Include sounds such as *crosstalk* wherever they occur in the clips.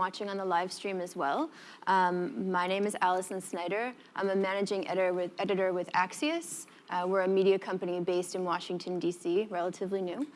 watching on the live stream as well. Um, my name is Alison Snyder. I'm a managing editor with, editor with Axios. Uh, we're a media company based in Washington, D.C., relatively new.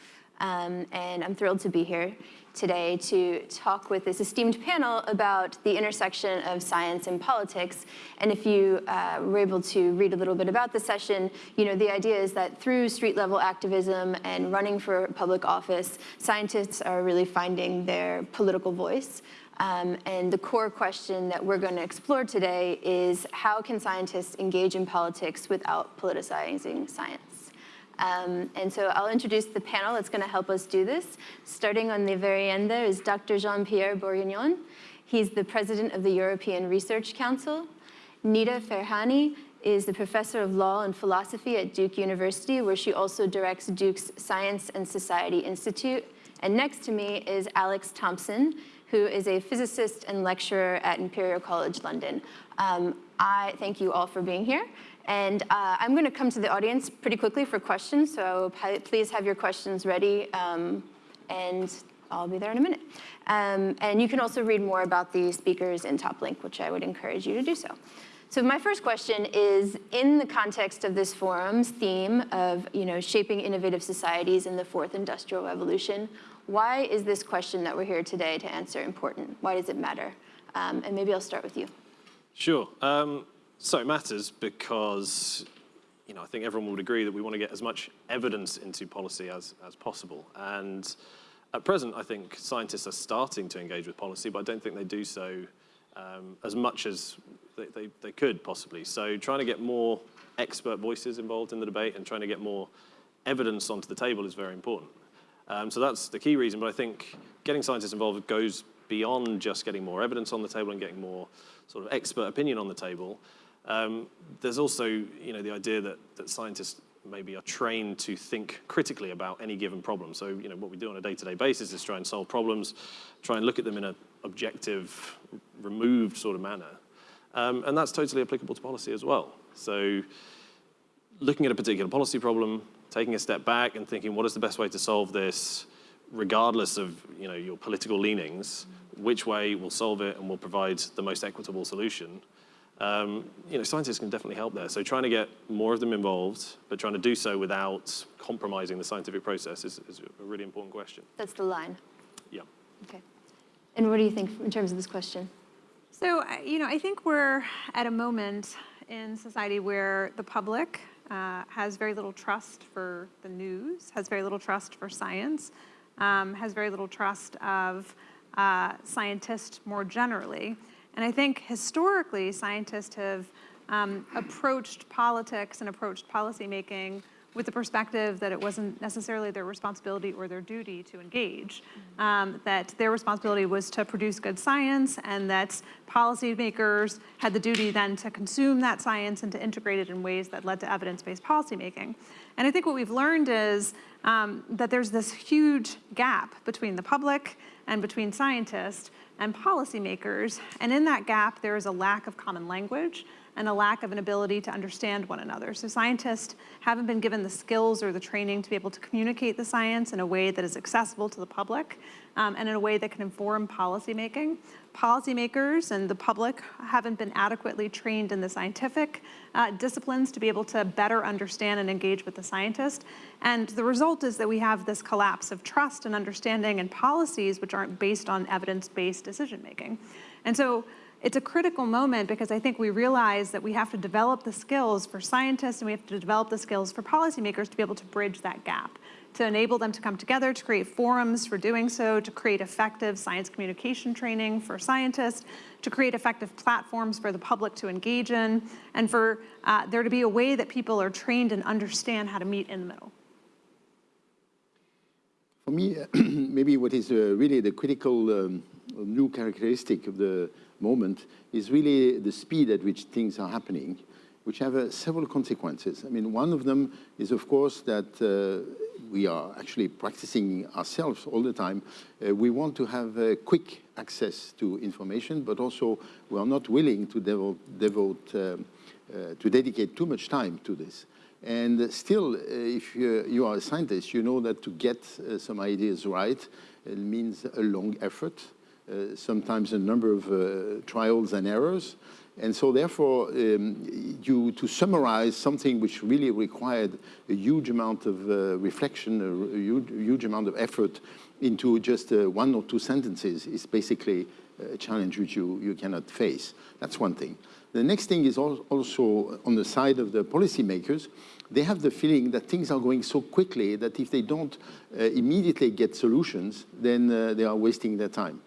Um, and I'm thrilled to be here today to talk with this esteemed panel about the intersection of science and politics. And if you uh, were able to read a little bit about the session, you know, the idea is that through street level activism and running for public office, scientists are really finding their political voice. Um, and the core question that we're going to explore today is how can scientists engage in politics without politicizing science? Um, and so I'll introduce the panel that's going to help us do this. Starting on the very end there is Dr. Jean-Pierre Bourguignon. He's the president of the European Research Council. Nita Farahany is the professor of law and philosophy at Duke University, where she also directs Duke's Science and Society Institute. And next to me is Alex Thompson, who is a physicist and lecturer at Imperial College London. Um, I thank you all for being here. And uh, I'm going to come to the audience pretty quickly for questions, so please have your questions ready, um, and I'll be there in a minute. Um, and you can also read more about the speakers in TopLink, which I would encourage you to do so. So my first question is, in the context of this forum's theme of you know, shaping innovative societies in the fourth industrial revolution, why is this question that we're here today to answer important? Why does it matter? Um, and maybe I'll start with you. Sure. Um, so it matters because you know, I think everyone would agree that we want to get as much evidence into policy as, as possible. And at present, I think scientists are starting to engage with policy, but I don't think they do so um, as much as they, they, they, could possibly. So trying to get more expert voices involved in the debate and trying to get more evidence onto the table is very important. Um, so that's the key reason, but I think getting scientists involved goes beyond just getting more evidence on the table and getting more sort of expert opinion on the table. Um, there's also, you know, the idea that, that scientists maybe are trained to think critically about any given problem. So, you know, what we do on a day-to-day -day basis is try and solve problems, try and look at them in an objective, removed sort of manner. Um, and that's totally applicable to policy as well. So looking at a particular policy problem, taking a step back and thinking, what is the best way to solve this, regardless of you know, your political leanings, which way will solve it and will provide the most equitable solution, um, you know, scientists can definitely help there. So trying to get more of them involved, but trying to do so without compromising the scientific process is, is a really important question. That's the line. Yeah. Okay. And what do you think in terms of this question? So, you know, I think we're at a moment in society where the public uh, has very little trust for the news, has very little trust for science, um, has very little trust of uh, scientists more generally. And I think historically, scientists have um, approached politics and approached policymaking with the perspective that it wasn't necessarily their responsibility or their duty to engage, um, that their responsibility was to produce good science and that policymakers had the duty then to consume that science and to integrate it in ways that led to evidence-based policymaking. And I think what we've learned is um, that there's this huge gap between the public and between scientists and policymakers. And in that gap, there is a lack of common language and a lack of an ability to understand one another. So scientists haven't been given the skills or the training to be able to communicate the science in a way that is accessible to the public um, and in a way that can inform policymaking. Policymakers and the public haven't been adequately trained in the scientific uh, disciplines to be able to better understand and engage with the scientist. And the result is that we have this collapse of trust and understanding and policies which aren't based on evidence-based decision-making. And so it's a critical moment because I think we realize that we have to develop the skills for scientists and we have to develop the skills for policymakers to be able to bridge that gap, to enable them to come together, to create forums for doing so, to create effective science communication training for scientists, to create effective platforms for the public to engage in, and for uh, there to be a way that people are trained and understand how to meet in the middle. For me, *clears throat* maybe what is uh, really the critical um, new characteristic of the moment is really the speed at which things are happening, which have uh, several consequences. I mean, one of them is, of course, that uh, we are actually practicing ourselves all the time. Uh, we want to have uh, quick access to information, but also we are not willing to devote, devote um, uh, to dedicate too much time to this. And still, uh, if you, you, are a scientist, you know that to get some ideas right, means a long effort, uh, sometimes a number of uh, trials and errors. And so therefore, um, you, to summarize something which really required a huge amount of uh, reflection, a, huge, huge, amount of effort into just uh, one or two sentences is basically a challenge which you, you cannot face. That's one thing. The next thing is also on the side of the policymakers, they have the feeling that things are going so quickly that if they don't uh, immediately get solutions, then uh, they are wasting their time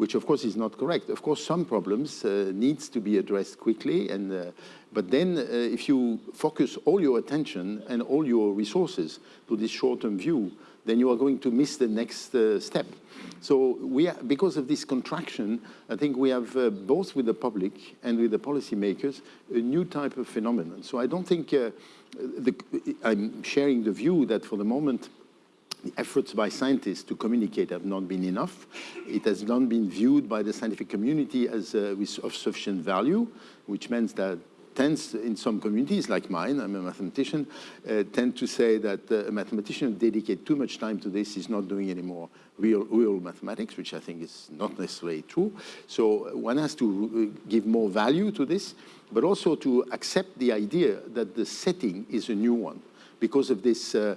which of course is not correct. Of course, some problems uh, needs to be addressed quickly, and, uh, but then uh, if you focus all your attention and all your resources to this short-term view, then you are going to miss the next uh, step. So we are, because of this contraction, I think we have uh, both with the public and with the policymakers a new type of phenomenon. So I don't think uh, the, I'm sharing the view that for the moment efforts by scientists to communicate have not been enough. It has not been viewed by the scientific community as uh, of sufficient value, which means that tends in some communities like mine, I'm a mathematician, uh, tend to say that uh, a mathematician who dedicates too much time to this is not doing any more real, real mathematics, which I think is not necessarily true. So one has to uh, give more value to this, but also to accept the idea that the setting is a new one because of this uh,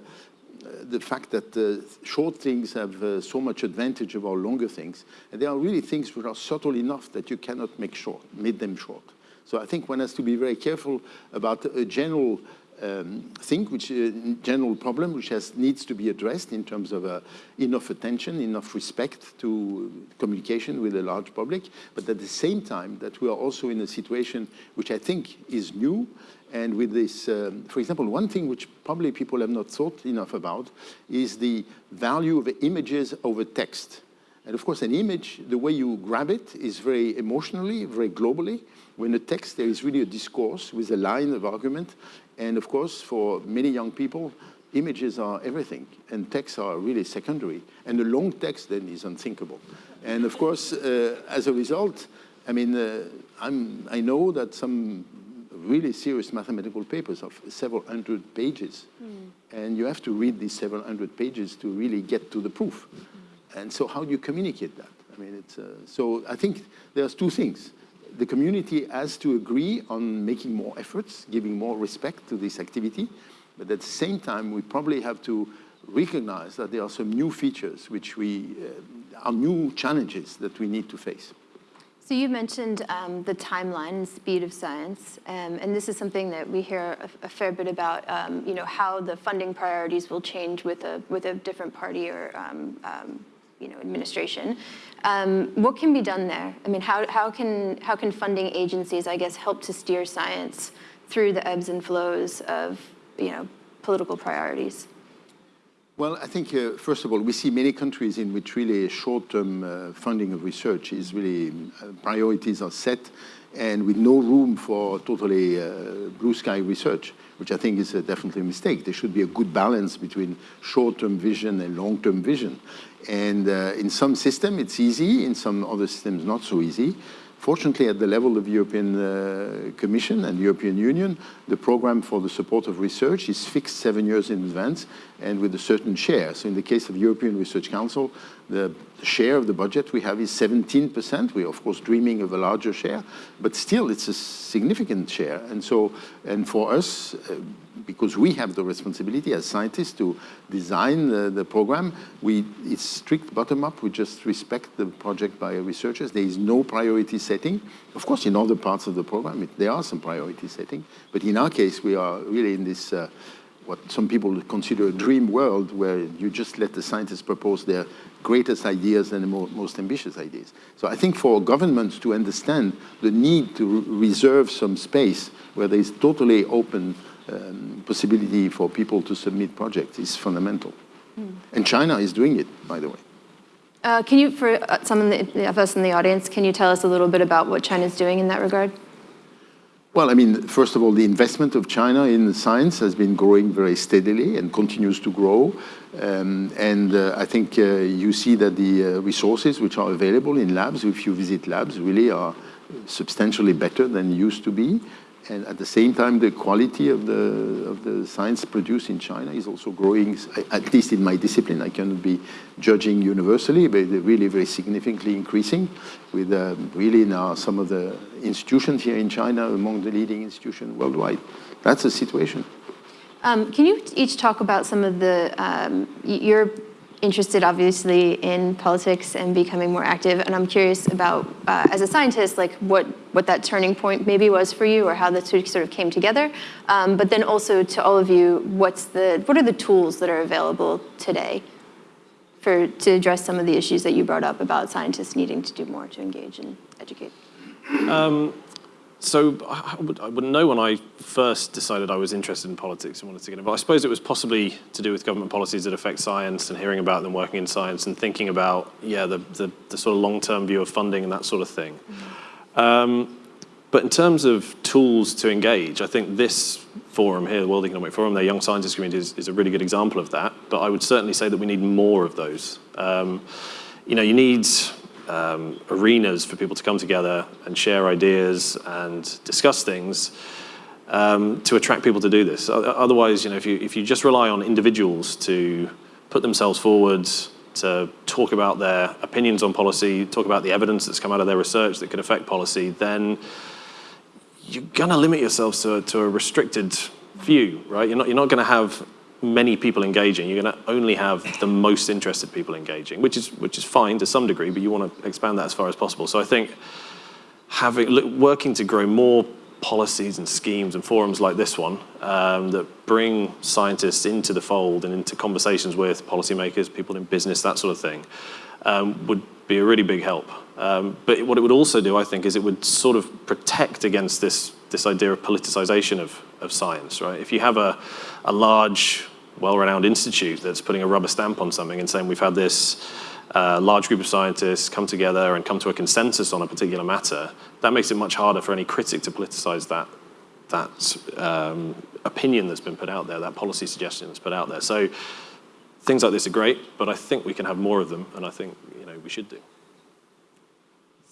the fact that uh, short things have uh, so much advantage over longer things. And there are really things which are subtle enough that you cannot make short, make them short. So I think one has to be very careful about a general um, thing, which a uh, general problem, which has needs to be addressed in terms of uh, enough attention, enough respect to communication with the large public, but at the same time that we are also in a situation which I think is new, and with this, um, for example, one thing which probably people have not thought enough about is the value of images over text. And of course, an image, the way you grab it is very emotionally, very globally. When a text, there is really a discourse with a line of argument. And of course, for many young people, images are everything, and texts are really secondary. And a long text then is unthinkable. And of course, uh, as a result, I mean, uh, I'm i know that some really serious mathematical papers of several hundred pages. Mm. And you have to read these several hundred pages to really get to the proof. Mm. And so how do you communicate that? I mean, it's, uh, so I think there's two things. The community has to agree on making more efforts, giving more respect to this activity. But at the same time, we probably have to recognize that there are some new features which we, uh, are new challenges that we need to face. So you mentioned um, the timeline and speed of science, um, and this is something that we hear a, a fair bit about. Um, you know how the funding priorities will change with a with a different party or um, um, you know administration. Um, what can be done there? I mean, how how can how can funding agencies, I guess, help to steer science through the ebbs and flows of you know political priorities? Well, I think, uh, first of all, we see many countries in which really short-term uh, funding of research is really, uh, priorities are set and with no room for totally uh, blue sky research, which I think is definitely a mistake. There should be a good balance between short-term vision and long-term vision. And uh, in some systems, it's easy. In some other systems, not so easy. Fortunately, at the level of the European uh, Commission and the European Union, the program for the support of research is fixed seven years in advance and with a certain share. So in the case of the European Research Council, the share of the budget we have is 17%. We're of course dreaming of a larger share, but still it's a significant share. And so, and for us, uh, because we have the responsibility as scientists to design the, the program, we, it's strict bottom-up. We just respect the project by researchers. There is no priority setting. Of course, in other parts of the program, it, there are some priority setting. But in our case, we are really in this, uh, what some people consider a dream world where you just let the scientists propose their greatest ideas and the mo most ambitious ideas. So I think for governments to understand the need to re reserve some space where there is totally open um, possibility for people to submit projects is fundamental. Mm. And China is doing it, by the way. Uh, can you, for uh, some of us in the audience, can you tell us a little bit about what China is doing in that regard? Well, I mean, first of all, the investment of China in science has been growing very steadily and continues to grow. Um, and uh, I think uh, you see that the uh, resources which are available in labs, if you visit labs, really are substantially better than used to be. And at the same time, the quality of the, of the science produced in China is also growing, at least in my discipline. I cannot be judging universally, but really very significantly increasing with um, really now some of the institutions here in China among the leading institutions worldwide. That's the situation. Um, can you each talk about some of the, um, y- you're interested obviously in politics and becoming more active, and I'm curious about, uh, as a scientist, like what, what that turning point maybe was for you or how that sort of came together. Um, but then also to all of you, what's the, what are the tools that are available today for, to address some of the issues that you brought up about scientists needing to do more to engage and educate? So I would, I wouldn't know when I first decided I was interested in politics and wanted to get involved. I suppose it was possibly to do with government policies that affect science and hearing about them working in science and thinking about, yeah, the, the, the sort of long-term view of funding and that sort of thing. Um, but in terms of tools to engage, I think this forum here, the World Economic Forum, their Young Scientists Community, is, is a really good example of that. But I would certainly say that we need more of those. Um, you know, you need um, arenas for people to come together and share ideas and discuss things um, to attract people to do this. Otherwise, you know, if you, if you just rely on individuals to put themselves forward, to talk about their opinions on policy, talk about the evidence that's come out of their research that could affect policy, then you're going to limit yourselves to, to a restricted view, right? You're not, you're not going to have many people engaging. You're going to only have the most interested people engaging, which is, which is fine to some degree, but you want to expand that as far as possible. So I think having, working to grow more policies and schemes and forums like this one um, that bring scientists into the fold and into conversations with policymakers, people in business, that sort of thing, um, would be a really big help. Um, but what it would also do, I think, is it would sort of protect against this, this idea of politicization of, of science, right? If you have a, a large, well-renowned institute that's putting a rubber stamp on something and saying we've had this uh, large group of scientists come together and come to a consensus on a particular matter, that makes it much harder for any critic to politicize that, that um, opinion that's been put out there, that policy suggestion that's put out there. So things like this are great, but I think we can have more of them, and I think you know we should do.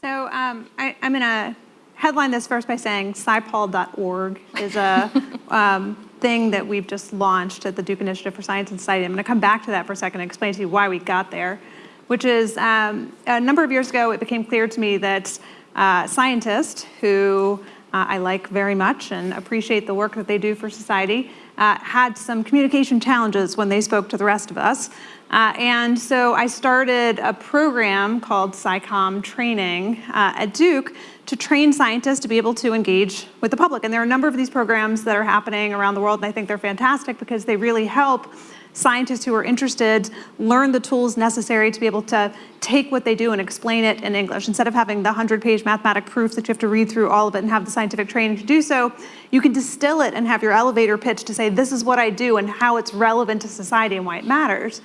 So um, I, I'm going to headline this first by saying SciPol.org is a *laughs* um, thing that we've just launched at the Duke Initiative for Science and Society. I'm going to come back to that for a second and explain to you why we got there, which is um, a number of years ago, it became clear to me that uh, scientists who uh, I like very much and appreciate the work that they do for society uh, had some communication challenges when they spoke to the rest of us. Uh, and so I started a program called SciComm Training uh, at Duke to train scientists to be able to engage with the public. And there are a number of these programs that are happening around the world, and I think they're fantastic because they really help scientists who are interested learn the tools necessary to be able to take what they do and explain it in English. Instead of having the 100-page mathematic proof that you have to read through all of it and have the scientific training to do so, you can distill it and have your elevator pitch to say, this is what I do and how it's relevant to society and why it matters.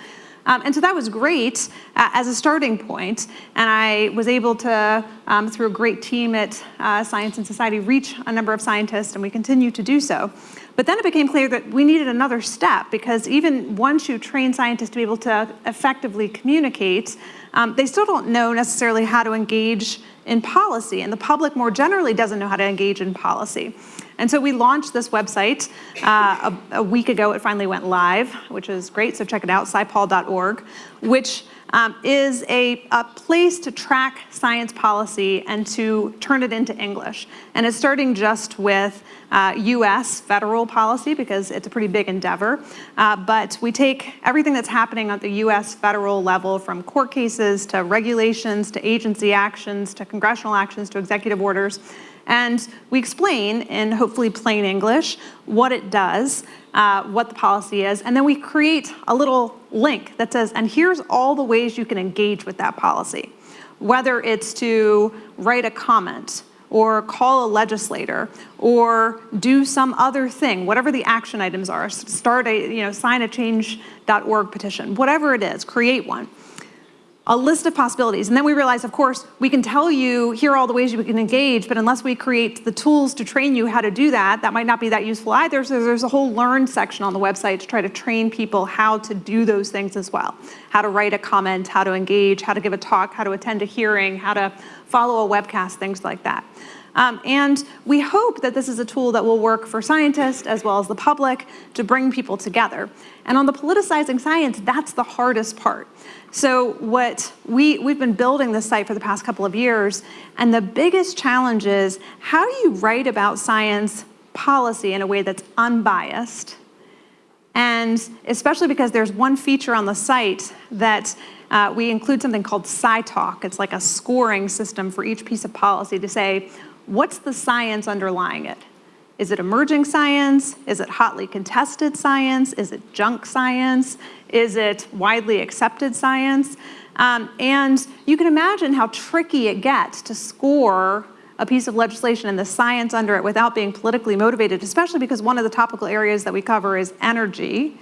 Um, and so that was great uh, as a starting point, and I was able to, um, through a great team at uh, Science and Society, reach a number of scientists, and we continue to do so. But then it became clear that we needed another step because even once you train scientists to be able to effectively communicate, um, they still don't know necessarily how to engage in policy, and the public more generally doesn't know how to engage in policy. And so we launched this website uh, a, a, week ago. It finally went live, which is great. So check it out, scipol.org, which um, is a, a, place to track science policy and to turn it into English. And it's starting just with uh, US federal policy because it's a pretty big endeavor. Uh, but we take everything that's happening at the US federal level from court cases to regulations to agency actions to congressional actions to executive orders and we explain in hopefully plain English what it does, uh, what the policy is, and then we create a little link that says, and here's all the ways you can engage with that policy. Whether it's to write a comment, or call a legislator, or do some other thing, whatever the action items are, start a, you know, sign a change.org petition, whatever it is, create one a list of possibilities. And then we realized, of course, we can tell you, here are all the ways you can engage, but unless we create the tools to train you how to do that, that might not be that useful either. So there's a whole learn section on the website to try to train people how to do those things as well. How to write a comment, how to engage, how to give a talk, how to attend a hearing, how to follow a webcast, things like that. Um, and we hope that this is a tool that will work for scientists as well as the public to bring people together. And on the politicizing science, that's the hardest part. So what we, we've been building this site for the past couple of years, and the biggest challenge is how do you write about science policy in a way that's unbiased? And especially because there's one feature on the site that uh, we include something called SciTalk. It's like a scoring system for each piece of policy to say, what's the science underlying it? Is it emerging science? Is it hotly contested science? Is it junk science? Is it widely accepted science? Um, and you can imagine how tricky it gets to score a piece of legislation and the science under it without being politically motivated, especially because one of the topical areas that we cover is energy,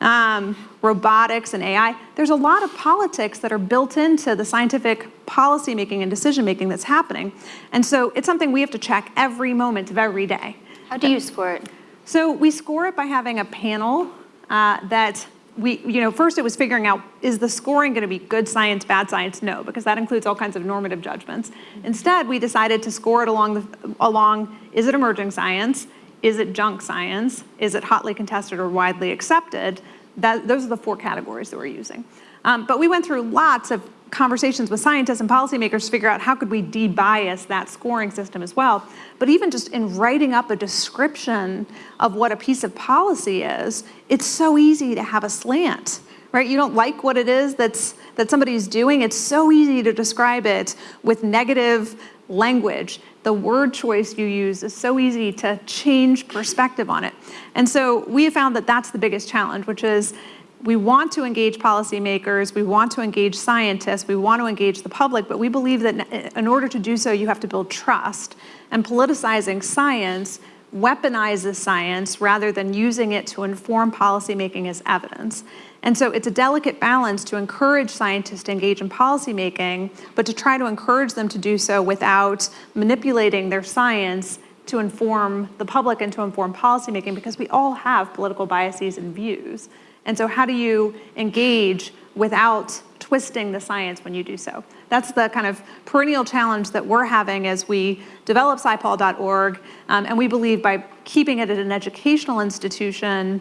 um, robotics and AI. There's a lot of politics that are built into the scientific policymaking and decision-making that's happening. And so it's something we have to check every moment of every day. How do you score it? So we score it by having a panel uh, that we, you know, first it was figuring out, is the scoring going to be good science, bad science? No, because that includes all kinds of normative judgments. Instead, we decided to score it along, the, along is it emerging science? Is it junk science? Is it hotly contested or widely accepted? That, those are the four categories that we're using. Um, but we went through lots of conversations with scientists and policymakers to figure out how could we debias that scoring system as well. But even just in writing up a description of what a piece of policy is, it's so easy to have a slant, right? You don't like what it is that's, that somebody's doing. It's so easy to describe it with negative language. The word choice you use is so easy to change perspective on it. And so we have found that that's the biggest challenge, which is we want to engage policymakers, we want to engage scientists, we want to engage the public, but we believe that uh, in order to do so, you have to build trust. And politicizing science weaponizes science rather than using it to inform policymaking as evidence. And so it's a delicate balance to encourage scientists to engage in policymaking, but to try to encourage them to do so without manipulating their science to inform the public and to inform policymaking because we all have political biases and views. And so how do you engage without twisting the science when you do so? That's the kind of perennial challenge that we're having as we develop scipol.org. Um, and we believe by keeping it at an educational institution,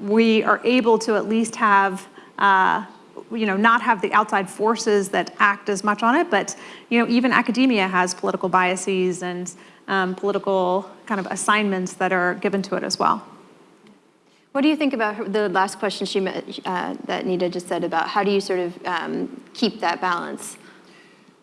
we are able to at least have uh, you know, not have the outside forces that act as much on it, but you know, even academia has political biases and um, political kind of assignments that are given to it as well. What do you think about her, the last question she uh, that Nita just said about how do you sort of um, keep that balance?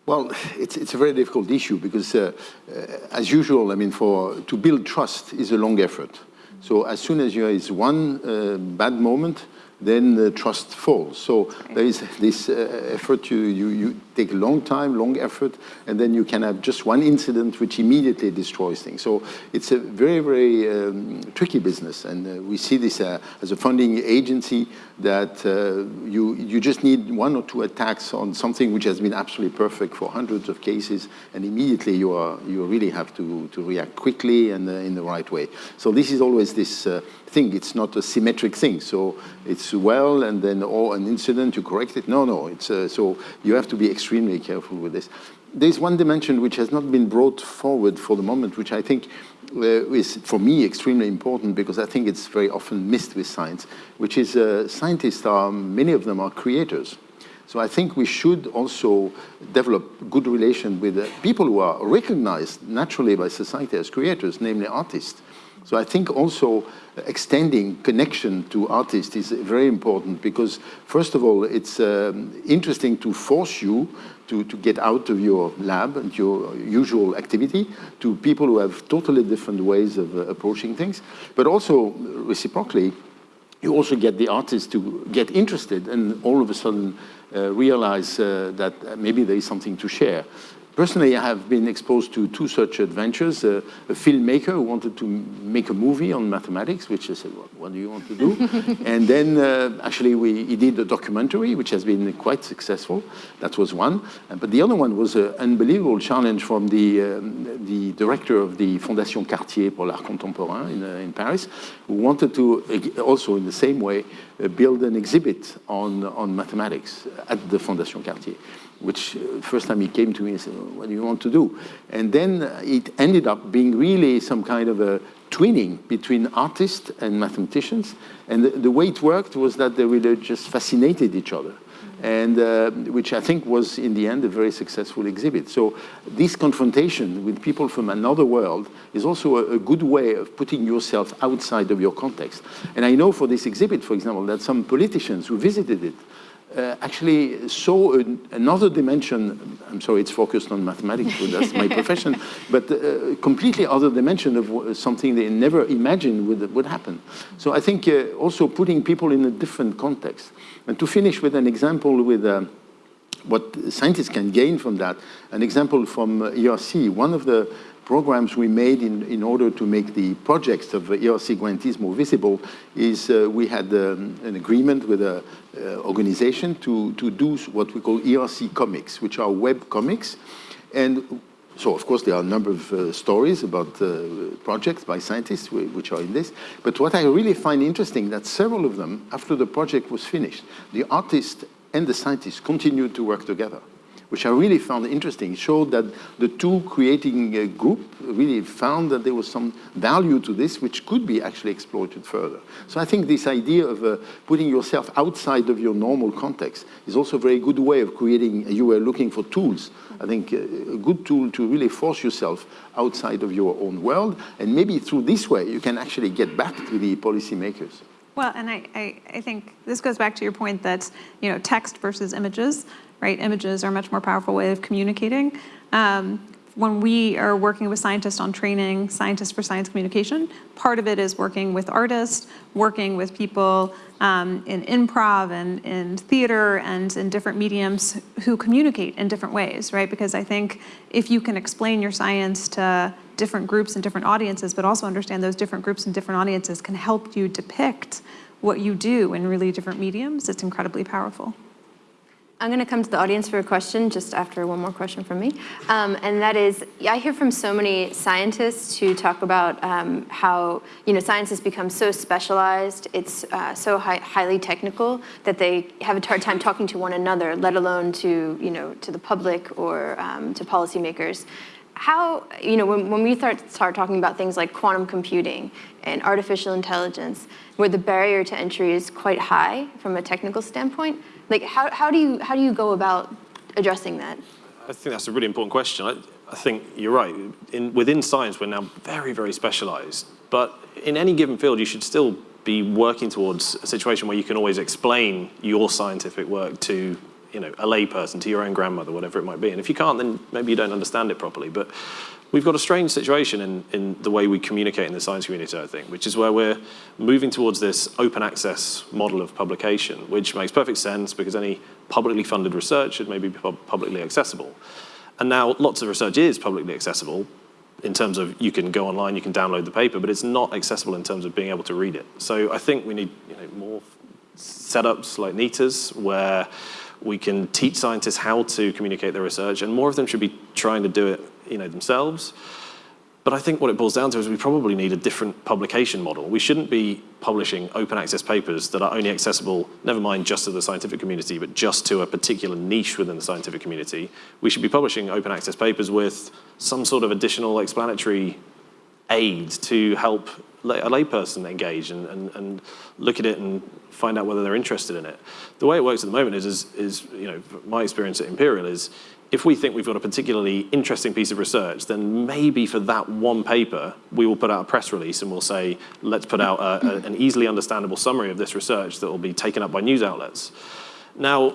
Well, it's, it's a very difficult issue because, uh, uh, as usual, I mean, for to build trust is a long effort. So as soon as there is one uh, bad moment, then the trust falls. So there is this uh, effort, you, you, you take a long time, long effort, and then you can have just one incident which immediately destroys things. So it's a very, very um, tricky business. And uh, we see this uh, as a funding agency that uh, you, you just need one or two attacks on something which has been absolutely perfect for hundreds of cases, and immediately you, are, you really have to, to react quickly and uh, in the right way. So this is always this uh, thing. It's not a symmetric thing. So it's well, and then oh, an incident, you correct it. No, no. It's uh, so you have to be extremely careful with this. There's one dimension which has not been brought forward for the moment, which I think uh, is, for me, extremely important because I think it's very often missed with science, which is uh, scientists are, many of them are creators. So I think we should also develop good relation with uh, people who are recognized naturally by society as creators, namely artists. So I think also extending connection to artists is very important because, first of all, it's um, interesting to force you to, to get out of your lab and your usual activity to people who have totally different ways of uh, approaching things. But also, reciprocally, you also get the artists to get interested and all of a sudden uh, realize uh, that maybe there is something to share. Personally, I have been exposed to two such adventures. Uh, a filmmaker who wanted to make a movie on mathematics, which I said, well, what do you want to do? *laughs* and then uh, actually we, he did a documentary, which has been quite successful. That was one. Uh, but the other one was an unbelievable challenge from the, um, the director of the Fondation Cartier pour l'Art Contemporain in, uh, in Paris, who wanted to, also in the same way, uh, build an exhibit on, on mathematics at the Fondation Cartier. Which uh, first time he came to me and said, "Well, what do you want to do? And then it ended up being really some kind of a twinning between artists and mathematicians. And the, the way it worked was that they really just fascinated each other. And uh, which I think was in the end a very successful exhibit. So this confrontation with people from another world is also a, a good way of putting yourself outside of your context. And I know for this exhibit, for example, that some politicians who visited it uh, actually saw an, another dimension. I'm sorry, it's focused on mathematics, but that's my *laughs* profession, but uh, completely other dimension of something they never imagined would, would happen. So I think uh, also putting people in a different context. And to finish with an example with uh, what scientists can gain from that, an example from uh, ERC, one of the programs we made in, in order to make the projects of uh, ERC grantees more visible is uh, we had um, an agreement with an organization to, to do what we call ERC comics, which are web comics. And so, of course, there are a number of uh, stories about uh, projects by scientists which are in this. But what I really find interesting that several of them, after the project was finished, the artist and the scientists continued to work together, which I really found interesting. Showed that the two creating a group really found that there was some value to this, which could be actually exploited further. So I think this idea of uh, putting yourself outside of your normal context is also a very good way of creating, you were looking for tools. I think uh, a good tool to really force yourself outside of your own world. And maybe through this way, you can actually get back to the policymakers. Well, and I, I, I think this goes back to your point that, you know, text versus images, right? Images are a much more powerful way of communicating. Um, when we are working with scientists on training scientists for science communication, part of it is working with artists, working with people um, in improv and in theater and in different mediums who communicate in different ways, right? Because I think if you can explain your science to different groups and different audiences, but also understand those different groups and different audiences can help you depict what you do in really different mediums, it's incredibly powerful. I'm going to come to the audience for a question just after one more question from me. Um, and that is, I hear from so many scientists who talk about um, how, you know, science has become so specialized, it's uh, so high, highly technical that they have a hard time talking to one another, let alone to, you know, to the public or um, to policymakers. How, you know, when, when we start, start talking about things like quantum computing and artificial intelligence, where the barrier to entry is quite high from a technical standpoint, like how, how, do, you, how do you go about addressing that? I think that's a really important question. I, I think you're right. In, within science, we're now very, very specialized. But in any given field, you should still be working towards a situation where you can always explain your scientific work to you know, a layperson, to your own grandmother, whatever it might be. And if you can't, then maybe you don't understand it properly. But we've got a strange situation in, in the way we communicate in the science community, I think, which is where we're moving towards this open access model of publication, which makes perfect sense because any publicly funded research should maybe be pub- publicly accessible. And now lots of research is publicly accessible in terms of you can go online, you can download the paper, but it's not accessible in terms of being able to read it. So I think we need you know, more setups like Nita's where we can teach scientists how to communicate their research, and more of them should be trying to do it you know, themselves. But I think what it boils down to is we probably need a different publication model. We shouldn't be publishing open access papers that are only accessible, never mind just to the scientific community, but just to a particular niche within the scientific community. We should be publishing open access papers with some sort of additional explanatory aid to help a layperson engage and, and, and look at it and find out whether they're interested in it. The way it works at the moment is, is, is you know, my experience at Imperial is if we think we've got a particularly interesting piece of research, then maybe for that one paper, we will put out a press release and we'll say, let's put out a, a, an easily understandable summary of this research that will be taken up by news outlets. Now,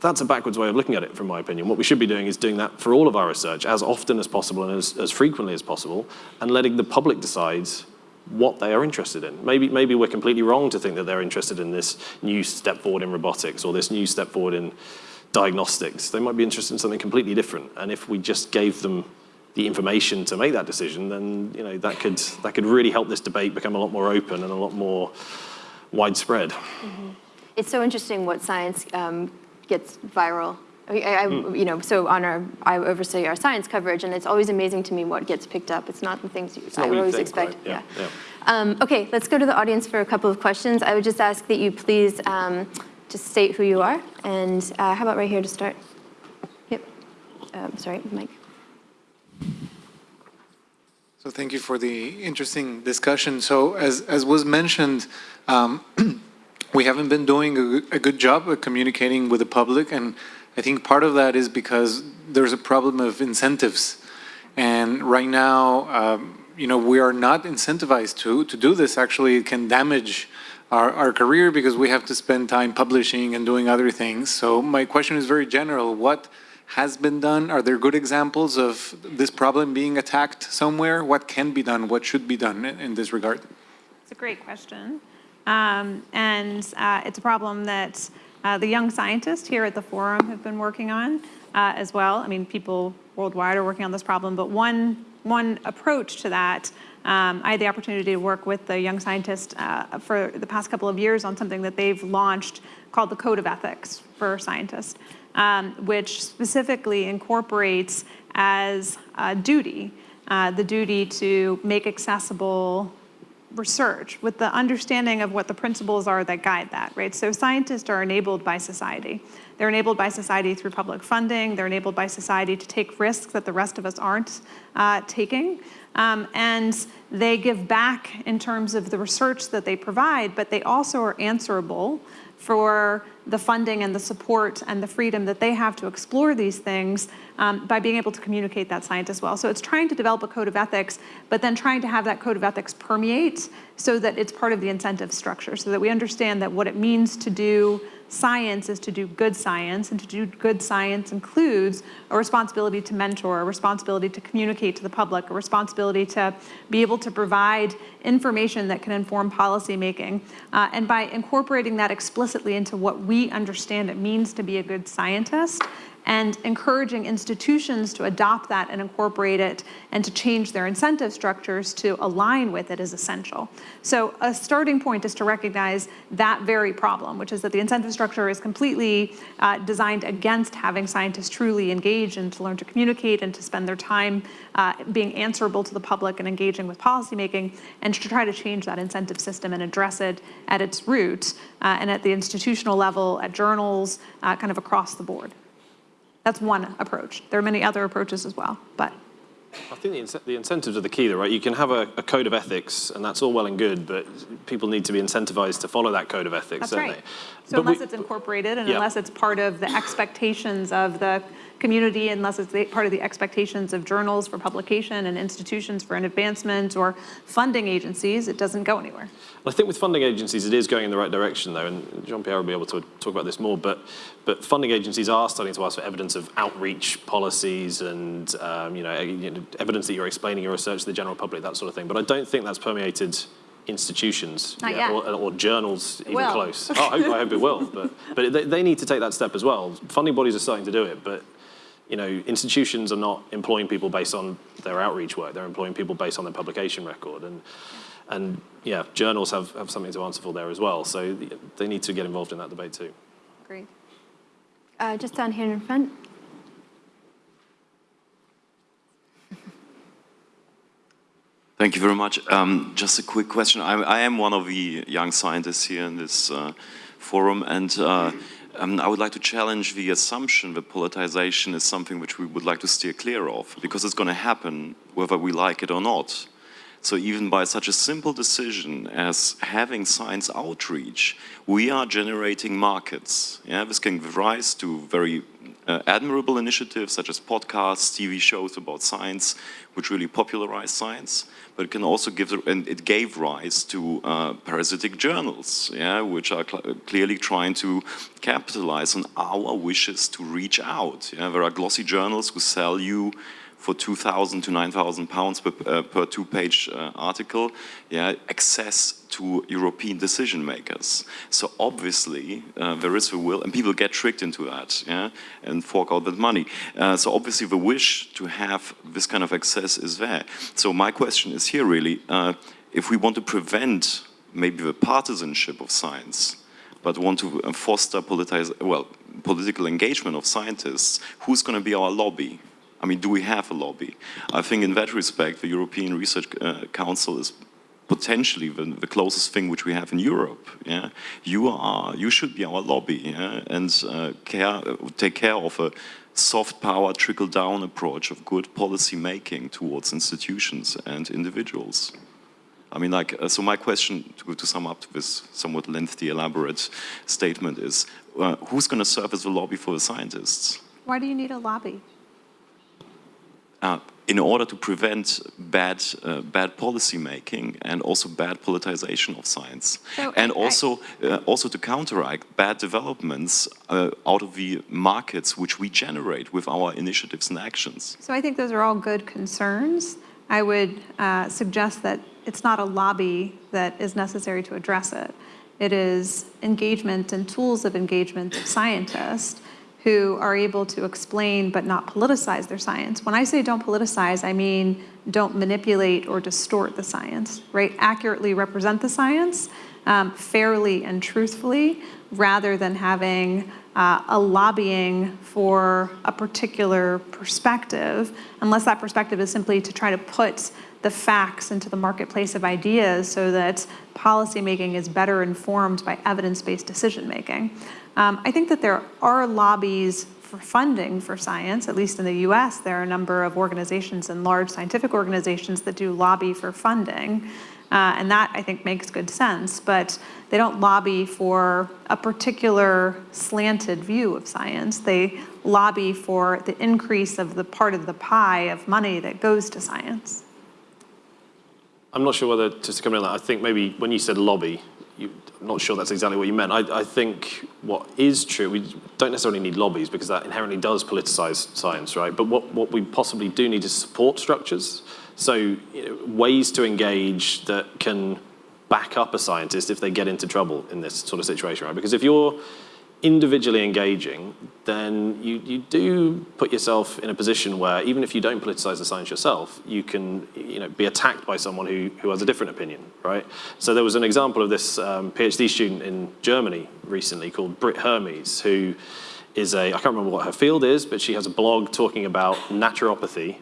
that's a backwards way of looking at it, from my opinion. What we should be doing is doing that for all of our research as often as possible and as, as frequently as possible, and letting the public decide what they are interested in. Maybe, maybe we're completely wrong to think that they're interested in this new step forward in robotics or this new step forward in diagnostics. They might be interested in something completely different. And if we just gave them the information to make that decision, then you know, that, could, that could really help this debate become a lot more open and a lot more widespread. Mm-hmm. It's so interesting what science um, gets viral. I, I, you know, so on our, I oversee our science coverage, and it's always amazing to me what gets picked up. It's not the things you, not I always think, expect. right? Yeah, yeah. Um, okay, let's go to the audience for a couple of questions. I would just ask that you please um, just state who you are, and uh, how about right here to start? um, sorry, Mike. So thank you for the interesting discussion. So as, as was mentioned, um, *clears throat* we haven't been doing a, a good job of communicating with the public, and I think part of that is because there's a problem of incentives. And right now, um, you know, we are not incentivized to, to do this. Actually, it can damage our, our career because we have to spend time publishing and doing other things. So my question is very general. What has been done? Are there good examples of this problem being attacked somewhere? What can be done? What should be done in, in this regard? It's a great question. Um, and uh, it's a problem that uh, the young scientists here at the forum have been working on uh, as well. I mean, people worldwide are working on this problem, but one, one approach to that, um, I had the opportunity to work with the young scientists uh, for the past couple of years on something that they've launched called the Code of Ethics for Scientists, um, which specifically incorporates as a duty uh, the duty to make accessible research with the understanding of what the principles are that guide that, right? So scientists are enabled by society. They're enabled by society through public funding. They're enabled by society to take risks that the rest of us aren't uh, taking. Um, and they give back in terms of the research that they provide, but they also are answerable for the funding and the support and the freedom that they have to explore these things um, by being able to communicate that science as well. So it's trying to develop a code of ethics, but then trying to have that code of ethics permeate so that it's part of the incentive structure, so that we understand that what it means to do science is to do good science, and to do good science includes a responsibility to mentor, a responsibility to communicate to the public, a responsibility to be able to provide information that can inform policymaking. Uh, and by incorporating that explicitly into what we understand it means to be a good scientist, and encouraging institutions to adopt that and incorporate it and to change their incentive structures to align with it is essential. So a starting point is to recognize that very problem, which is that the incentive structure is completely uh, designed against having scientists truly engage and to learn to communicate and to spend their time uh, being answerable to the public and engaging with policymaking and to try to change that incentive system and address it at its root uh, and at the institutional level, at journals, uh, kind of across the board. That's one approach. There are many other approaches as well, but. I think the, in the, incentives are the key, though, right? You can have a, a, code of ethics, and that's all well and good, but people need to be incentivized to follow that code of ethics, that's right. They? So but unless we, it's incorporated and yeah. unless it's part of the expectations of the community unless it's part of the expectations of journals for publication and institutions for an advancement or funding agencies, it doesn't go anywhere. I think with funding agencies, it is going in the right direction, though, and Jean-Pierre will be able to talk about this more, but, but funding agencies are starting to ask for evidence of outreach policies and um, you, know, you know, evidence that you're explaining your research to the general public, that sort of thing. But I don't think that's permeated institutions. Or, or, journals even will. close. oh, I, hope, I hope it will, but, but they, they need to take that step as well. Funding bodies are starting to do it, but you know, institutions are not employing people based on their outreach work. They're employing people based on their publication record. And, and yeah, journals have, have something to answer for there as well. So they need to get involved in that debate too. Great. Uh, just down here in front. *laughs* Thank you very much. Um, just a quick question. I, I, am one of the young scientists here in this uh, forum, and uh, um, I would like to challenge the assumption that politicization is something which we would like to steer clear of, because it's going to happen whether we like it or not. So even by such a simple decision as having science outreach, we are generating markets. Yeah, this can give rise to very uh, admirable initiatives such as podcasts, TV shows about science, which really popularized science but it can also give, and it gave rise to uh, parasitic journals, yeah, which are cl clearly trying to capitalize on our wishes to reach out. Yeah. There are glossy journals who sell you for 2,000 to 9,000 pounds per, uh, per two-page uh, article, yeah, access to European decision makers. So obviously uh, there is a will, and people get tricked into that, yeah, and fork out that money. Uh, so obviously the wish to have this kind of access is there. So my question is here really, uh, if we want to prevent maybe the partisanship of science, but want to foster politize, well, political engagement of scientists, who's going to be our lobby? I mean, do we have a lobby? I think in that respect, the European Research uh, Council is potentially the, the, closest thing which we have in Europe. Yeah, you are, you should be our lobby, yeah? and uh, care, take care of a soft power trickle-down approach of good policy making towards institutions and individuals. I mean, like, uh, so my question, to, to sum up this somewhat lengthy, elaborate statement is, uh, who's going to serve as a lobby for the scientists? Why do you need a lobby? Uh, in order to prevent bad, uh, bad policy making and also bad politicization of science. So and I- also, uh, also to counteract bad developments uh, out of the markets which we generate with our initiatives and actions. So I think those are all good concerns. I would uh, suggest that it's not a lobby that is necessary to address it. It is engagement and tools of engagement of scientists who are able to explain but not politicize their science. When I say don't politicize, I mean don't manipulate or distort the science, right? Accurately represent the science um, fairly and truthfully rather than having uh, a lobbying for a particular perspective, unless that perspective is simply to try to put the facts into the marketplace of ideas so that policymaking is better informed by evidence-based decision-making. Um, I think that there are lobbies for funding for science, at least in the US, there are a number of organizations and large scientific organizations that do lobby for funding. Uh, and that, I think, makes good sense. But they don't lobby for a particular slanted view of science. They lobby for the increase of the part of the pie of money that goes to science. I'm not sure whether, just to come in on that, I think maybe when you said lobby, you, I'm not sure that's exactly what you meant. I, I think what is true, we don't necessarily need lobbies because that inherently does politicize science, right? But what, what we possibly do need is support structures. So you know, ways to engage that can back up a scientist if they get into trouble in this sort of situation, right? Because if you're individually engaging, then you, you do put yourself in a position where even if you don't politicize the science yourself, you can you know, be attacked by someone who, who has a different opinion, right? So there was an example of this um, PhD student in Germany recently called Britt Hermes, who is a, I can't remember what her field is, but she has a blog talking about naturopathy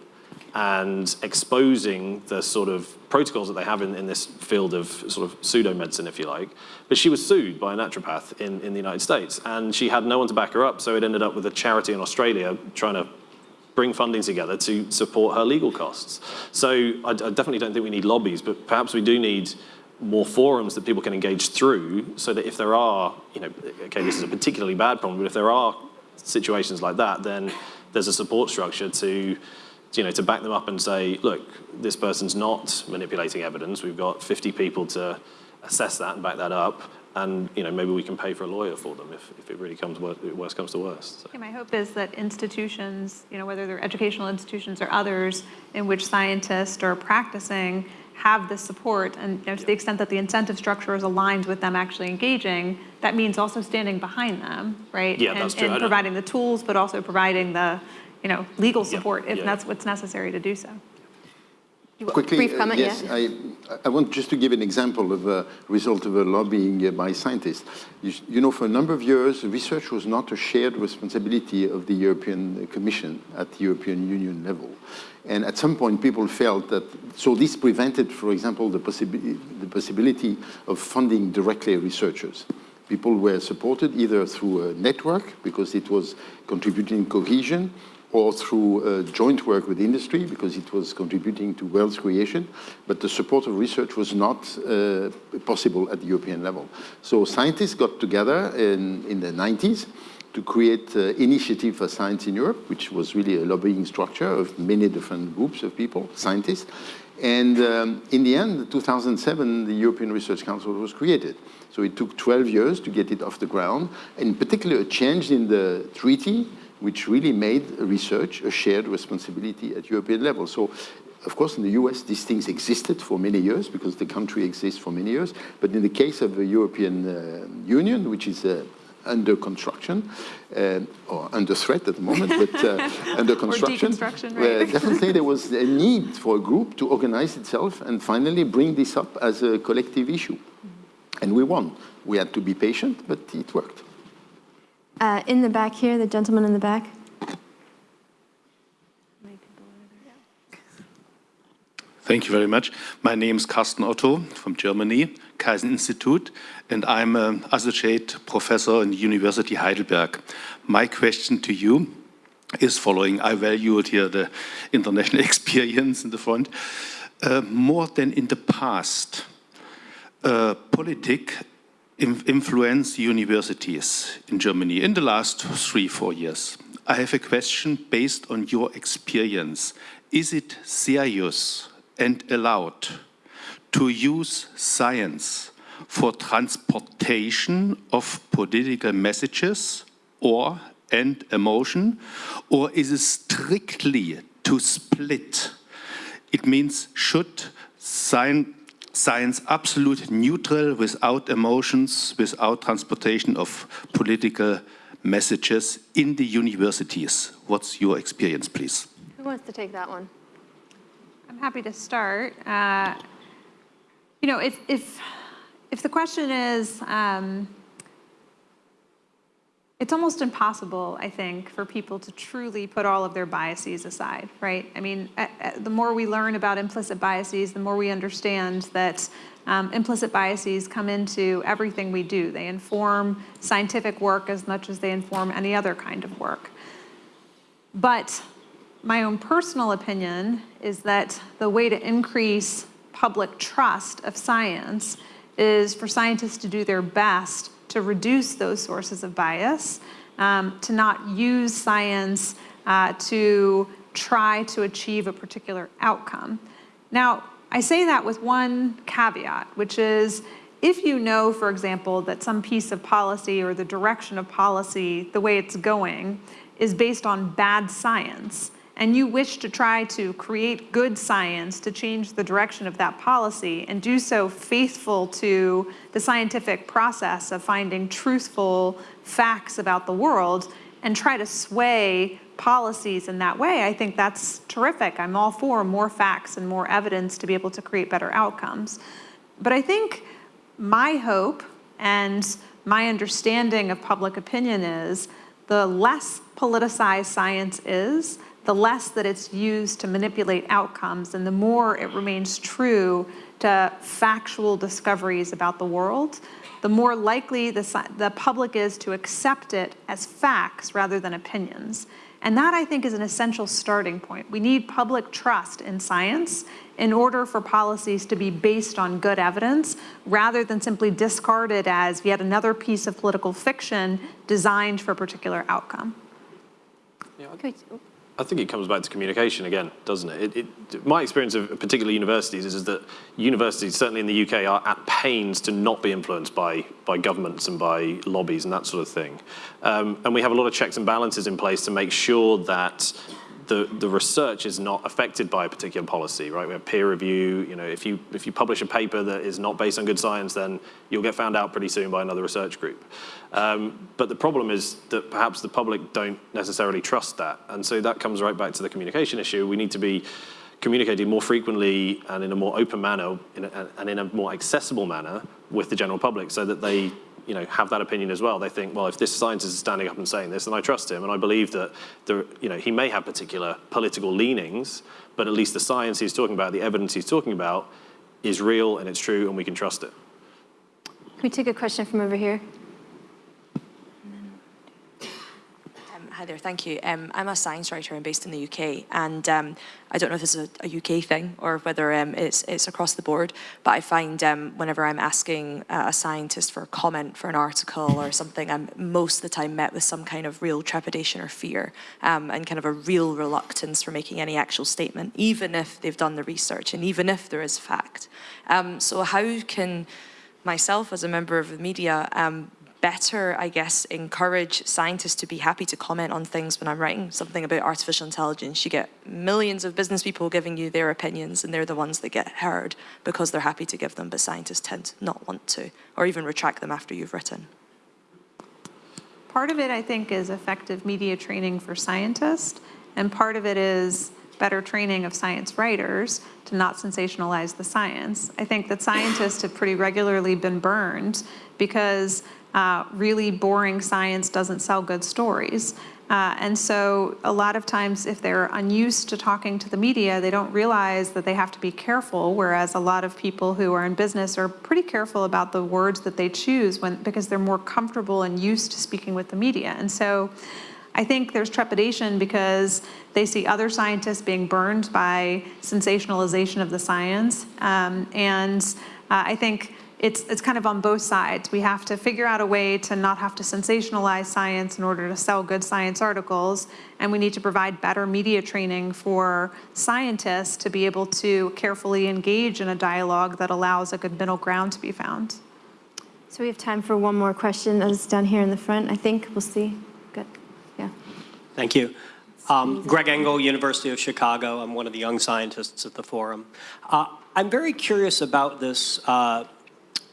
and exposing the sort of protocols that they have in, in this field of sort of pseudo-medicine, if you like. But she was sued by a naturopath in, in the United States, and she had no one to back her up, so it ended up with a charity in Australia trying to bring funding together to support her legal costs. So I, I definitely don't think we need lobbies, but perhaps we do need more forums that people can engage through so that if there are, you know, okay, this is a particularly bad problem, but if there are situations like that, then there's a support structure to you know, to back them up and say, look, this person's not manipulating evidence. We've got 50 people to assess that and back that up. And, you know, maybe we can pay for a lawyer for them if, if it really comes, worst comes to worst. So. Yeah, my hope is that institutions, you know, whether they're educational institutions or others in which scientists are practicing have the support and you know, to the extent that the incentive structure is aligned with them actually engaging, that means also standing behind them, right? Yeah, and, that's true. And providing the tools, but also providing the, you know, legal support if yeah. that's what's necessary to do so. Quickly, Brief uh, yes, yeah. I, I want just to give an example of a result of a lobbying by scientists. You, you know, for a number of years, research was not a shared responsibility of the European Commission at the European Union level. And at some point, people felt that, so this prevented, for example, the, possibi the possibility of funding directly researchers. People were supported either through a network, because it was contributing cohesion, or through uh, joint work with industry because it was contributing to wealth creation, but the support of research was not uh, possible at the European level. So scientists got together in, in the 90s to create uh, Initiative for Science in Europe, which was really a lobbying structure of many different groups of people, scientists. And um, in the end, in 2007, the European Research Council was created. So it took 12 years to get it off the ground, in particular a change in the treaty which really made research a shared responsibility at European level. So, of course, in the US, these things existed for many years because the country exists for many years. But in the case of the European uh, Union, which is uh, under construction, uh, or under threat at the moment, but uh, *laughs* under construction, right? definitely there was *laughs* a need for a group to organize itself and finally bring this up as a collective issue. And we won. We had to be patient, but it worked. Uh, in the back here, the gentleman in the back. Thank you very much. My name is Carsten Otto from Germany, Kaizen Institute, and I'm an associate professor in University Heidelberg. My question to you is following. I valued here the international *laughs* experience in the front. Uh, more than in the past, uh, influence universities in Germany in the last three, four years. I have a question based on your experience. Is it serious and allowed to use science for transportation of political messages or and emotion, or is it strictly to split? It means should science, science absolute neutral without emotions, without transportation of political messages in the universities? What's your experience, please? Who wants to take that one? I'm happy to start. Uh, you know, if, if, if the question is, um, it's almost impossible, I think, for people to truly put all of their biases aside, right? I mean, the more we learn about implicit biases, the more we understand that um, implicit biases come into everything we do. They inform scientific work as much as they inform any other kind of work. But my own personal opinion is that the way to increase public trust of science is for scientists to do their best to reduce those sources of bias, um, to not use science uh, to try to achieve a particular outcome. Now, I say that with one caveat, which is if you know, for example, that some piece of policy or the direction of policy, the way it's going, is based on bad science, and you wish to try to create good science to change the direction of that policy and do so faithful to the scientific process of finding truthful facts about the world and try to sway policies in that way, I think that's terrific. I'm all for more facts and more evidence to be able to create better outcomes. But I think my hope and my understanding of public opinion is the less politicized science is, the less that it's used to manipulate outcomes and the more it remains true to factual discoveries about the world, the more likely the, the public is to accept it as facts rather than opinions. And that, I think, is an essential starting point. We need public trust in science in order for policies to be based on good evidence rather than simply discarded as yet another piece of political fiction designed for a particular outcome. Yeah, I think it comes back to communication again, doesn't it? it, it my experience of particular universities is, is, that universities, certainly in the UK, are at pains to not be influenced by, by governments and by lobbies and that sort of thing. Um, and we have a lot of checks and balances in place to make sure that the, the research is not affected by a particular policy, right? We have peer review, you know, if you, if you publish a paper that is not based on good science, then you'll get found out pretty soon by another research group. Um, but the problem is that perhaps the public don't necessarily trust that. And so that comes right back to the communication issue. We need to be communicating more frequently and in a more open manner in a, and in a more accessible manner with the general public so that they you know, have that opinion as well. They think, well, if this scientist is standing up and saying this, then I trust him, and I believe that there, you know, he may have particular political leanings, but at least the science he's talking about, the evidence he's talking about, is real and it's true, and we can trust it. Can we take a question from over here? Hi there, thank you. Um, I'm a science writer. I'm based in the UK, and um, I don't know if this is a, a UK thing or whether um, it's, it's across the board, but I find um, whenever I'm asking uh, a scientist for a comment for an article or something, I'm most of the time met with some kind of real trepidation or fear um, and kind of a real reluctance for making any actual statement, even if they've done the research and even if there is fact. Um, so how can myself as a member of the media um, better, I guess, encourage scientists to be happy to comment on things when I'm writing something about artificial intelligence. You get millions of business people giving you their opinions and they're the ones that get heard because they're happy to give them, but scientists tend to not want to, or even retract them after you've written. Part of it, I think, is effective media training for scientists, and part of it is better training of science writers to not sensationalize the science. I think that scientists have pretty regularly been burned because uh, really boring science doesn't sell good stories. Uh, and so a lot of times if they're unused to talking to the media, they don't realize that they have to be careful, whereas a lot of people who are in business are pretty careful about the words that they choose when, because they're more comfortable and used to speaking with the media. And so I think there's trepidation because they see other scientists being burned by sensationalization of the science. Um, and uh, I think it's, it's kind of on both sides. We have to figure out a way to not have to sensationalize science in order to sell good science articles, and we need to provide better media training for scientists to be able to carefully engage in a dialogue that allows a good middle ground to be found. So we have time for one more question that is down here in the front, I think. We'll see. Good. Yeah. Thank you. Um, Greg Engel, University of Chicago. I'm one of the young scientists at the forum. Uh, I'm very curious about this uh,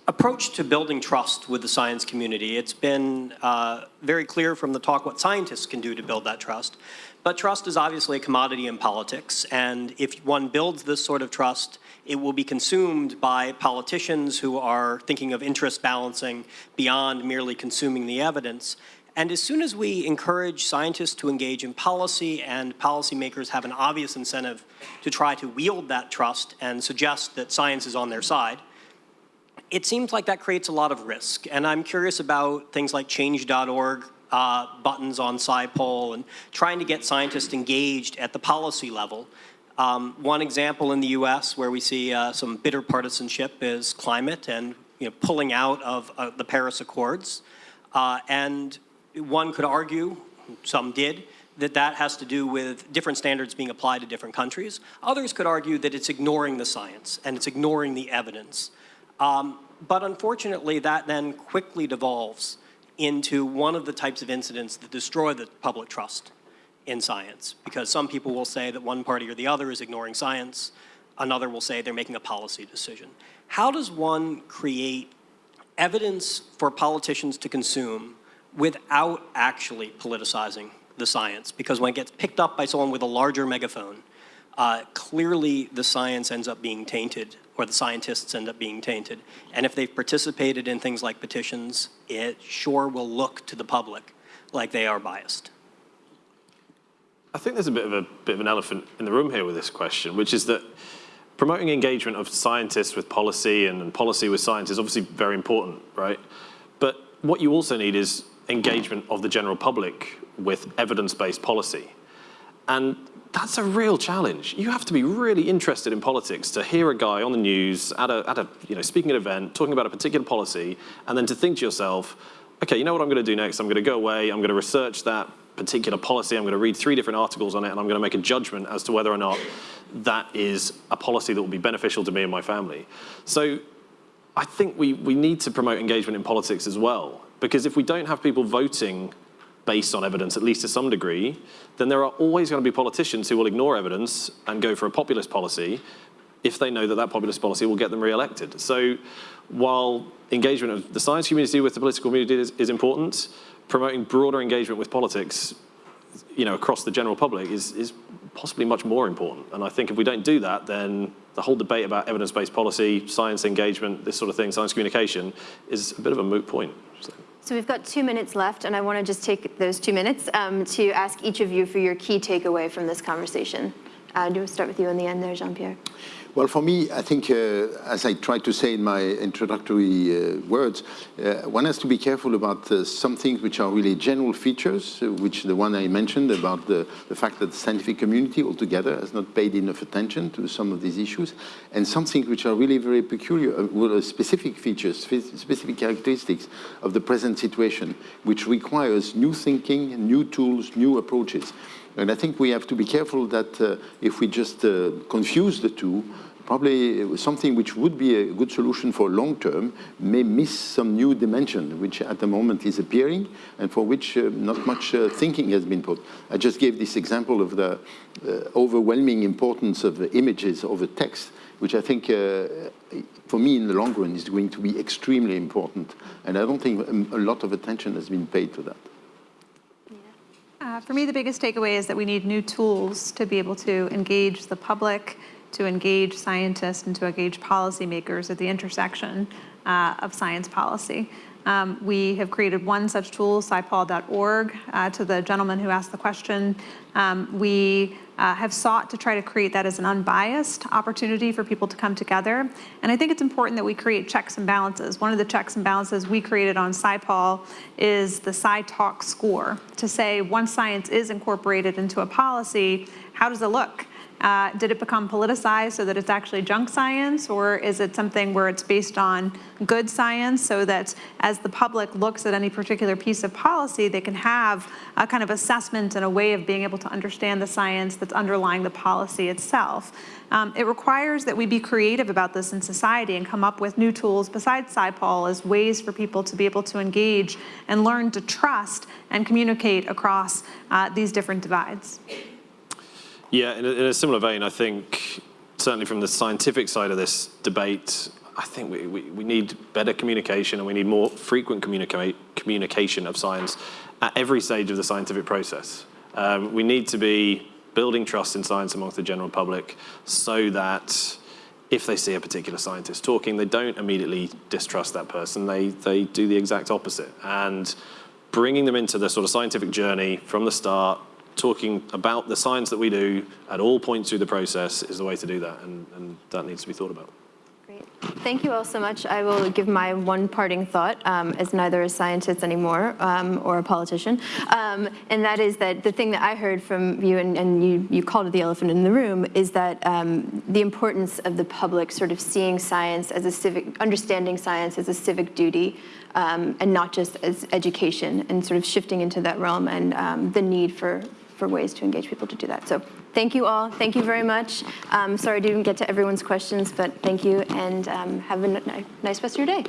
approach to building trust with the science community. It's been uh, very clear from the talk what scientists can do to build that trust. But trust is obviously a commodity in politics, and if one builds this sort of trust, it will be consumed by politicians who are thinking of interest balancing beyond merely consuming the evidence. And as soon as we encourage scientists to engage in policy and policymakers have an obvious incentive to try to wield that trust and suggest that science is on their side, it seems like that creates a lot of risk. And I'm curious about things like change.org uh, buttons on SciPol and trying to get scientists engaged at the policy level. Um, one example in the US where we see uh, some bitter partisanship is climate and you know, pulling out of uh, the Paris Accords. Uh, and one could argue, some did, that that has to do with different standards being applied to different countries. Others could argue that it's ignoring the science and it's ignoring the evidence. Um, but unfortunately, that then quickly devolves into one of the types of incidents that destroy the public trust in science. Because some people will say that one party or the other is ignoring science. Another will say they're making a policy decision. How does one create evidence for politicians to consume without actually politicizing the science? Because when it gets picked up by someone with a larger megaphone, uh, clearly the science ends up being tainted or the scientists end up being tainted. And if they've participated in things like petitions, it sure will look to the public like they are biased. I think there's a bit of a bit of an elephant in the room here with this question, which is that promoting engagement of scientists with policy and, and policy with science is obviously very important, right? But what you also need is engagement of the general public with evidence-based policy. And that's a real challenge. You have to be really interested in politics to hear a guy on the news at a, at a you know, speaking at an event, talking about a particular policy, and then to think to yourself, okay, you know what I'm gonna do next? I'm gonna go away, I'm gonna research that particular policy, I'm gonna read three different articles on it, and I'm gonna make a judgment as to whether or not that is a policy that will be beneficial to me and my family. So I think we, we need to promote engagement in politics as well, because if we don't have people voting based on evidence, at least to some degree, then there are always going to be politicians who will ignore evidence and go for a populist policy if they know that that populist policy will get them re-elected. So while engagement of the science community with the political community is, is, important, promoting broader engagement with politics you know, across the general public is, is possibly much more important. And I think if we don't do that, then the whole debate about evidence-based policy, science engagement, this sort of thing, science communication, is a bit of a moot point. So. So we've got two minutes left, and I want to just take those two minutes um, to ask each of you for your key takeaway from this conversation. Uh, do we start with you in the end there, Jean-Pierre? Well, for me, I think, uh, as I tried to say in my introductory uh, words, uh, one has to be careful about uh, some things which are really general features, uh, which the one I mentioned about the, the fact that the scientific community altogether has not paid enough attention to some of these issues, and some things which are really very peculiar, uh, specific features, specific characteristics of the present situation, which requires new thinking, new tools, new approaches. And I think we have to be careful that uh, if we just uh, confuse the two, probably something which would be a good solution for long term may miss some new dimension, which at the moment is appearing and for which uh, not much uh, thinking has been put. I just gave this example of the uh, overwhelming importance of images over text, which I think uh, for me in the long run is going to be extremely important. And I don't think a lot of attention has been paid to that. Uh, for me, the biggest takeaway is that we need new tools to be able to engage the public, to engage scientists, and to engage policymakers at the intersection uh, of science policy. Um, We have created one such tool, scipol.org, uh, to the gentleman who asked the question. Um, We uh, have sought to try to create that as an unbiased opportunity for people to come together. And I think it's important that we create checks and balances. One of the checks and balances we created on SciPol is the SciTalk score to say once science is incorporated into a policy, how does it look? Uh, did it become politicized so that it's actually junk science, or is it something where it's based on good science so that as the public looks at any particular piece of policy, they can have a kind of assessment and a way of being able to understand the science that's underlying the policy itself? Um, it requires that we be creative about this in society and come up with new tools besides SciPol as ways for people to be able to engage and learn to trust and communicate across uh, these different divides. Yeah, in a, in a similar vein, I think certainly from the scientific side of this debate, I think we, we, we need better communication and we need more frequent communicate, communication of science at every stage of the scientific process. Um, we need to be building trust in science amongst the general public so that if they see a particular scientist talking, they don't immediately distrust that person. They, they do the exact opposite. And bringing them into the sort of scientific journey from the start, talking about the science that we do at all points through the process is the way to do that, and, and that needs to be thought about. Great. Thank you all so much. I will give my one parting thought, um, as neither a scientist anymore um, or a politician, um, and that is that the thing that I heard from you, and, and you, you called it the elephant in the room, is that um, the importance of the public sort of seeing science as a civic, understanding science as a civic duty, um, and not just as education, and sort of shifting into that realm, and um, the need for, for ways to engage people to do that. So thank you all. Thank you very much. Um, sorry I didn't get to everyone's questions, but thank you, and um, have a nice rest of your day.